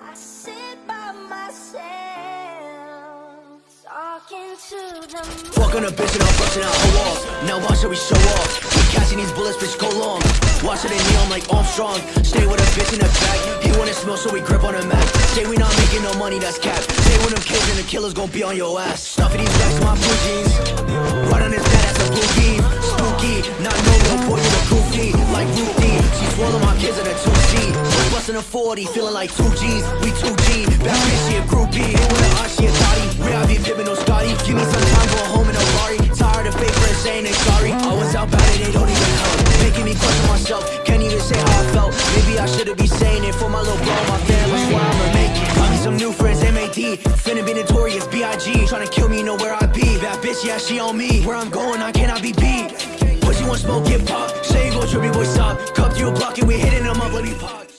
I sit by myself, talking to the moon. Fuck on a bitch and I'm busting out her walls. Now watch how we show off. Keep catching these bullets, bitch, go long. Watch it in neon like Armstrong. Stay with a bitch in the back. He wanna smell, so we grip on a Mac. Say we not making no money, that's cap. Say when them kids and the killers gon' be on your ass. Stuffing these racks, my blue jeans. Right on his bed, that's a blue beam. Spooky, not no 2G. Bustin' a 40, feeling like 2Gs. We 2G. Back bitch, she a groupie. Hit with an eye, she a thotty. Real be pippin' no Scotty. Give me some time, go home in a Ferrari. Tired of fake friends saying they sorry. I was out bad, they don't even help. Making me question myself. Can't even say how I felt. Maybe I should've been saying it for my little bro, my fam. That's why I'ma make it. Got me some new friends, MAD. Finna be notorious, B.I.G. Tryna kill me, know where I be. That bitch, yeah, she on me. Where I'm going, I cannot be beat. Pussy want smoke, get popped. Say you